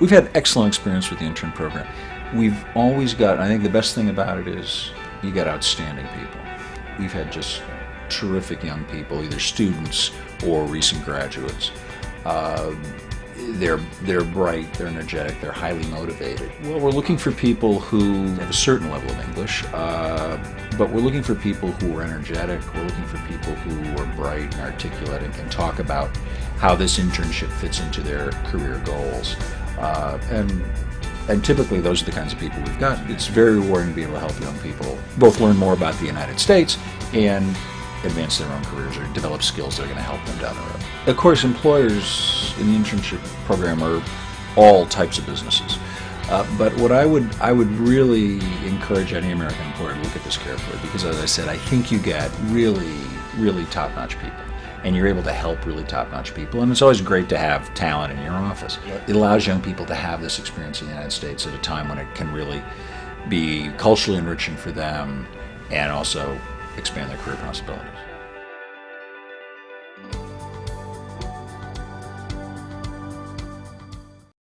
We've had excellent experience with the intern program. We've always got, I think the best thing about it is you get outstanding people. We've had just terrific young people, either students or recent graduates. Uh, they're they're bright, they're energetic, they're highly motivated. Well, we're looking for people who have a certain level of English, uh, but we're looking for people who are energetic. We're looking for people who are bright and articulate and can talk about how this internship fits into their career goals. Uh, and and typically those are the kinds of people we've got. It's very rewarding to be able to help young people both learn more about the United States and advance their own careers or develop skills that are going to help them down the road. Of course, employers in the internship program are all types of businesses. Uh, but what I would I would really encourage any American employer to look at this carefully because, as I said, I think you get really really top-notch people, and you're able to help really top-notch people. And it's always great to have talent in your office. It allows young people to have this experience in the United States at a time when it can really be culturally enriching for them, and also expand their career possibilities.